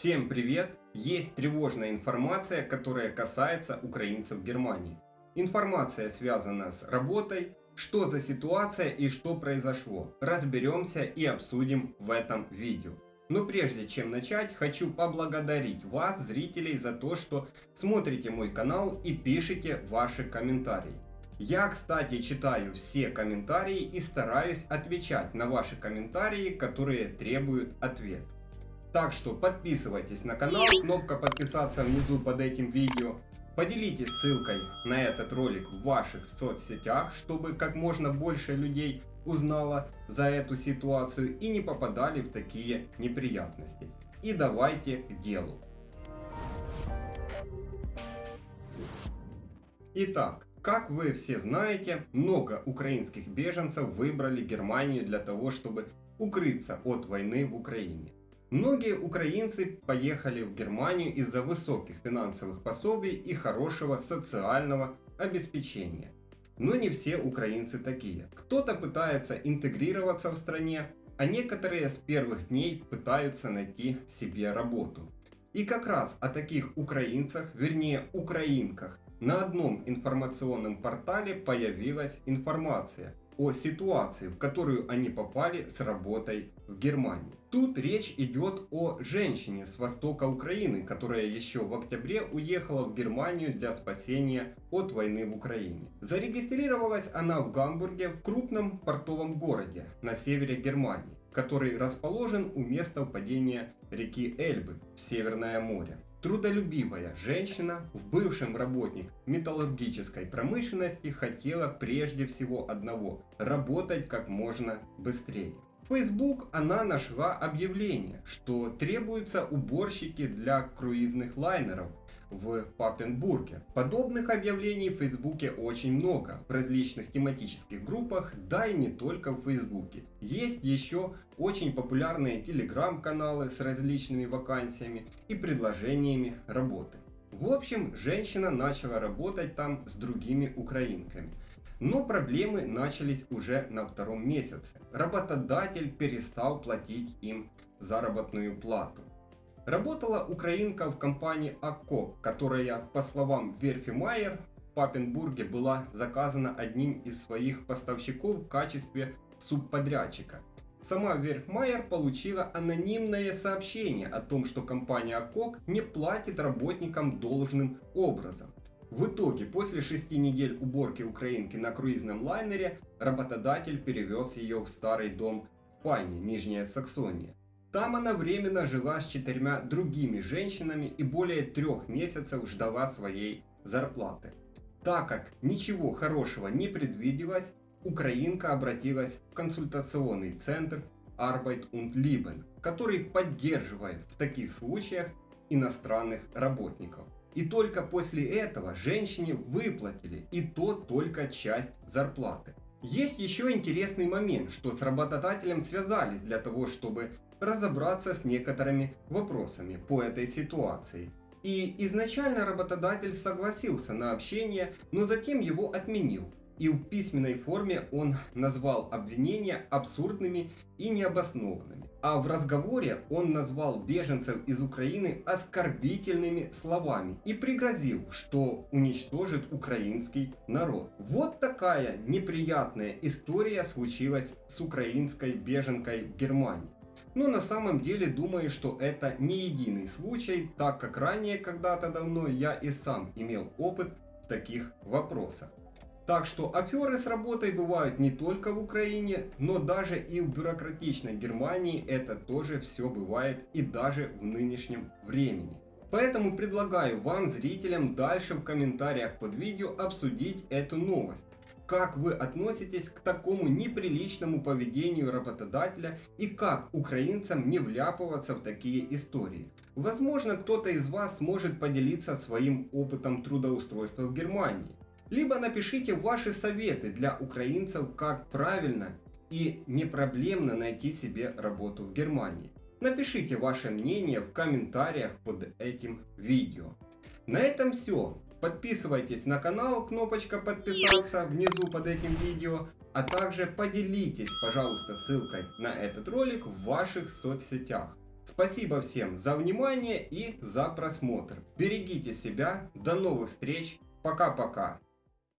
Всем привет! Есть тревожная информация, которая касается украинцев в Германии. Информация связана с работой, что за ситуация и что произошло. Разберемся и обсудим в этом видео. Но прежде чем начать, хочу поблагодарить вас, зрителей, за то, что смотрите мой канал и пишите ваши комментарии. Я, кстати, читаю все комментарии и стараюсь отвечать на ваши комментарии, которые требуют ответ. Так что подписывайтесь на канал, кнопка подписаться внизу под этим видео. Поделитесь ссылкой на этот ролик в ваших соцсетях, чтобы как можно больше людей узнало за эту ситуацию и не попадали в такие неприятности. И давайте к делу. Итак, как вы все знаете, много украинских беженцев выбрали Германию для того, чтобы укрыться от войны в Украине. Многие украинцы поехали в Германию из-за высоких финансовых пособий и хорошего социального обеспечения. Но не все украинцы такие. Кто-то пытается интегрироваться в стране, а некоторые с первых дней пытаются найти себе работу. И как раз о таких украинцах, вернее украинках, на одном информационном портале появилась информация о ситуации, в которую они попали с работой в Германии. Тут речь идет о женщине с востока Украины, которая еще в октябре уехала в Германию для спасения от войны в Украине. Зарегистрировалась она в Гамбурге, в крупном портовом городе на севере Германии, который расположен у места впадения реки Эльбы в Северное море. Трудолюбивая женщина, в бывшем работник металлургической промышленности, хотела прежде всего одного – работать как можно быстрее. Facebook она нашла объявление, что требуются уборщики для круизных лайнеров в Папенбурге. Подобных объявлений в Фейсбуке очень много, в различных тематических группах, да и не только в Фейсбуке. Есть еще очень популярные телеграм-каналы с различными вакансиями и предложениями работы. В общем, женщина начала работать там с другими украинками. Но проблемы начались уже на втором месяце. Работодатель перестал платить им заработную плату. Работала украинка в компании АКО, которая, по словам Верфи Майер, в Папенбурге была заказана одним из своих поставщиков в качестве субподрядчика. Сама Верфмайер получила анонимное сообщение о том, что компания АКОК не платит работникам должным образом. В итоге, после шести недель уборки украинки на круизном лайнере, работодатель перевез ее в старый дом в Нижняя Саксония. Там она временно жила с четырьмя другими женщинами и более трех месяцев ждала своей зарплаты. Так как ничего хорошего не предвиделось, украинка обратилась в консультационный центр Arbeit und Leben, который поддерживает в таких случаях иностранных работников. И только после этого женщине выплатили и то только часть зарплаты. Есть еще интересный момент, что с работодателем связались для того, чтобы разобраться с некоторыми вопросами по этой ситуации. И изначально работодатель согласился на общение, но затем его отменил. И в письменной форме он назвал обвинения абсурдными и необоснованными. А в разговоре он назвал беженцев из Украины оскорбительными словами и пригрозил, что уничтожит украинский народ. Вот такая неприятная история случилась с украинской беженкой в Германии. Но на самом деле думаю, что это не единый случай, так как ранее когда-то давно я и сам имел опыт в таких вопросах. Так что аферы с работой бывают не только в Украине, но даже и в бюрократичной Германии это тоже все бывает и даже в нынешнем времени. Поэтому предлагаю вам, зрителям, дальше в комментариях под видео обсудить эту новость как вы относитесь к такому неприличному поведению работодателя и как украинцам не вляпываться в такие истории. Возможно, кто-то из вас сможет поделиться своим опытом трудоустройства в Германии. Либо напишите ваши советы для украинцев, как правильно и не проблемно найти себе работу в Германии. Напишите ваше мнение в комментариях под этим видео. На этом все. Подписывайтесь на канал, кнопочка подписаться внизу под этим видео. А также поделитесь, пожалуйста, ссылкой на этот ролик в ваших соцсетях. Спасибо всем за внимание и за просмотр. Берегите себя. До новых встреч. Пока-пока.